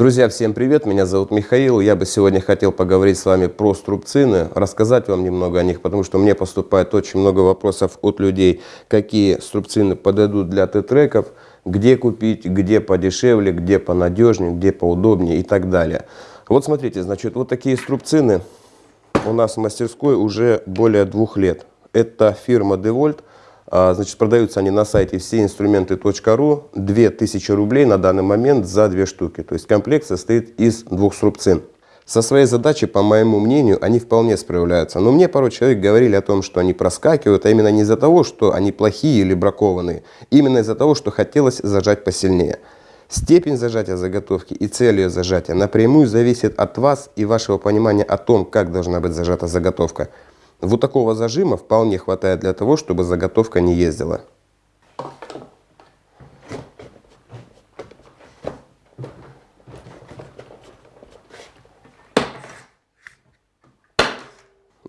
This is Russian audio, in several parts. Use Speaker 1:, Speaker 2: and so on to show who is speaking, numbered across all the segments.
Speaker 1: Друзья, всем привет! Меня зовут Михаил. Я бы сегодня хотел поговорить с вами про струбцины, рассказать вам немного о них, потому что мне поступает очень много вопросов от людей, какие струбцины подойдут для Т-треков, где купить, где подешевле, где понадежнее, где поудобнее и так далее. Вот смотрите, значит, вот такие струбцины у нас в мастерской уже более двух лет. Это фирма DeWalt. А, значит, продаются они на сайте всеинструменты.ру. 2000 рублей на данный момент за две штуки. То есть комплект состоит из двух срубцин. Со своей задачей, по моему мнению, они вполне справляются. Но мне пару человек говорили о том, что они проскакивают, а именно не из-за того, что они плохие или бракованные. Именно из-за того, что хотелось зажать посильнее. Степень зажатия заготовки и цель ее зажатия напрямую зависит от вас и вашего понимания о том, как должна быть зажата заготовка. Вот такого зажима вполне хватает для того, чтобы заготовка не ездила.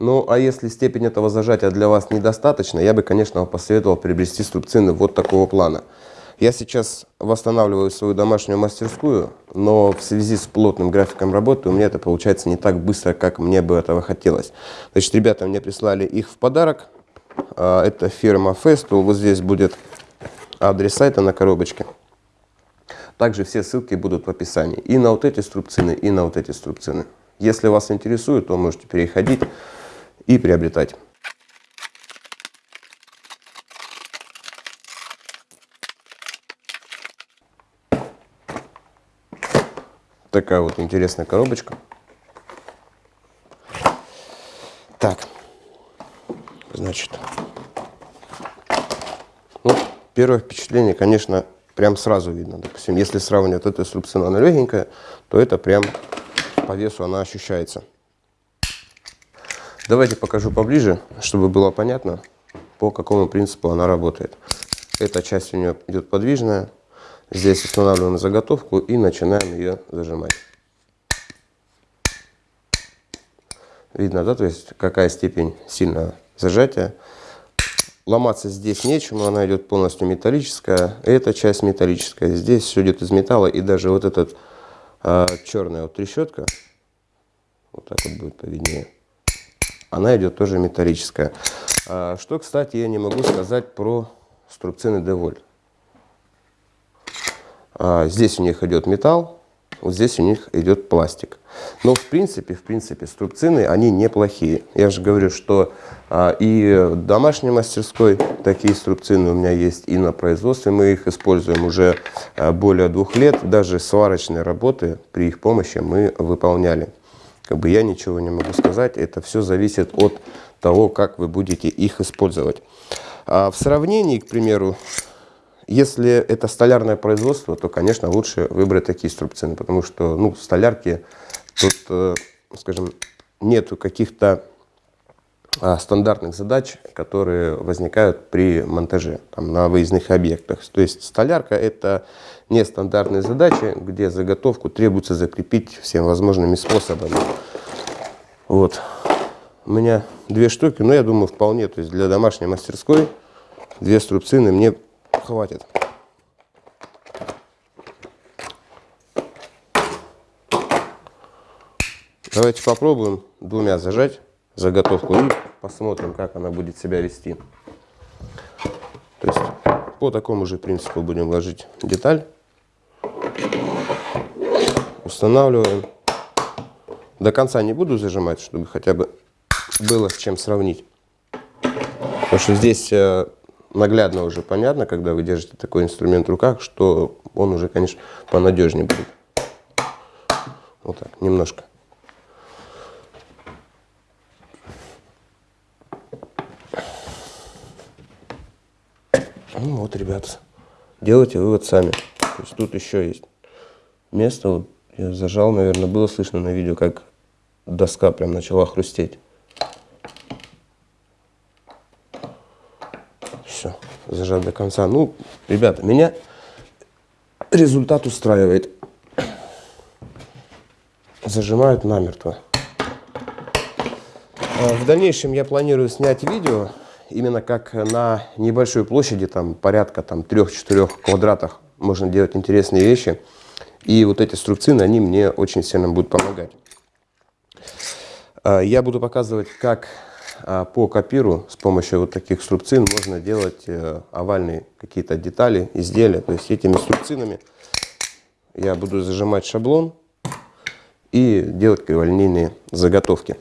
Speaker 1: Ну, а если степень этого зажатия для вас недостаточна, я бы, конечно, посоветовал приобрести струбцины вот такого плана. Я сейчас восстанавливаю свою домашнюю мастерскую, но в связи с плотным графиком работы у меня это получается не так быстро, как мне бы этого хотелось. Значит, ребята мне прислали их в подарок. А, это фирма Festool. Вот здесь будет адрес сайта на коробочке. Также все ссылки будут в описании. И на вот эти струбцины, и на вот эти струбцины. Если вас интересует, то можете переходить и приобретать. Такая вот интересная коробочка. Так, значит, ну, первое впечатление, конечно, прям сразу видно. Допустим, если сравнивать эту струбцину, она легенькая, то это прям по весу она ощущается. Давайте покажу поближе, чтобы было понятно, по какому принципу она работает. Эта часть у нее идет подвижная, Здесь устанавливаем заготовку и начинаем ее зажимать. Видно, да, то есть какая степень сильного зажатия. Ломаться здесь нечему, она идет полностью металлическая. Эта часть металлическая. Здесь все идет из металла, и даже вот эта а, черная вот трещотка, вот так вот будет повиднее, она идет тоже металлическая. А, что, кстати, я не могу сказать про струбцины Девольт. А, здесь у них идет металл, вот здесь у них идет пластик. Но в принципе, в принципе, струбцины, они неплохие. Я же говорю, что а, и в домашней мастерской такие струбцины у меня есть, и на производстве мы их используем уже а, более двух лет. Даже сварочные работы при их помощи мы выполняли. Как бы я ничего не могу сказать, это все зависит от того, как вы будете их использовать. А в сравнении, к примеру, если это столярное производство, то, конечно, лучше выбрать такие струбцины, потому что, ну, столярки тут, э, скажем, нету каких-то а, стандартных задач, которые возникают при монтаже там, на выездных объектах. То есть столярка – это нестандартные задачи, где заготовку требуется закрепить всеми возможными способами. Вот. У меня две штуки, но я думаю, вполне. То есть для домашней мастерской две струбцины мне хватит. Давайте попробуем двумя зажать заготовку и посмотрим, как она будет себя вести. То есть по такому же принципу будем ложить деталь. Устанавливаем. До конца не буду зажимать, чтобы хотя бы было с чем сравнить. Потому что здесь э, наглядно уже понятно, когда вы держите такой инструмент в руках, что он уже, конечно, понадежнее будет. Вот так, немножко. Ну вот, ребята, делайте вывод сами. То есть тут еще есть место, вот я зажал, наверное, было слышно на видео, как доска прям начала хрустеть. Все, зажат до конца. Ну, ребята, меня результат устраивает. Зажимают намертво. А в дальнейшем я планирую снять видео, именно как на небольшой площади, там порядка там 3-4 квадратах, можно делать интересные вещи. И вот эти струбцины, они мне очень сильно будут помогать. А, я буду показывать, как по копиру с помощью вот таких струбцин можно делать э, овальные какие-то детали, изделия. То есть этими струбцинами я буду зажимать шаблон и делать криволинейные заготовки.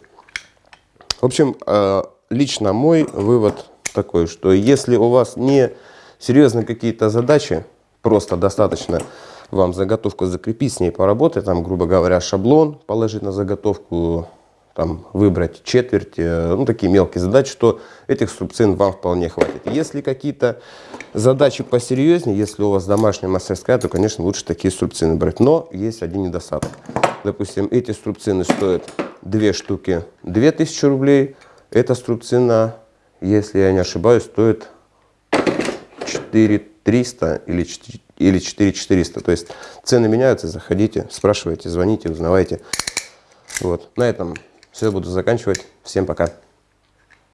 Speaker 1: В общем, а, лично мой вывод такой, что если у вас не серьезные какие-то задачи, просто достаточно вам заготовку закрепить, с ней поработать, там, грубо говоря, шаблон положить на заготовку, там, выбрать четверть, э, ну, такие мелкие задачи, что этих струбцин вам вполне хватит. Если какие-то задачи посерьезнее, если у вас домашняя мастерская, то, конечно, лучше такие струбцины брать. Но есть один недостаток. Допустим, эти струбцины стоят две штуки 2000 рублей. Эта струбцина, если я не ошибаюсь, стоит 4300 или 4 или 4400. То есть цены меняются, заходите, спрашивайте, звоните, узнавайте. Вот. На этом все, буду заканчивать. Всем пока.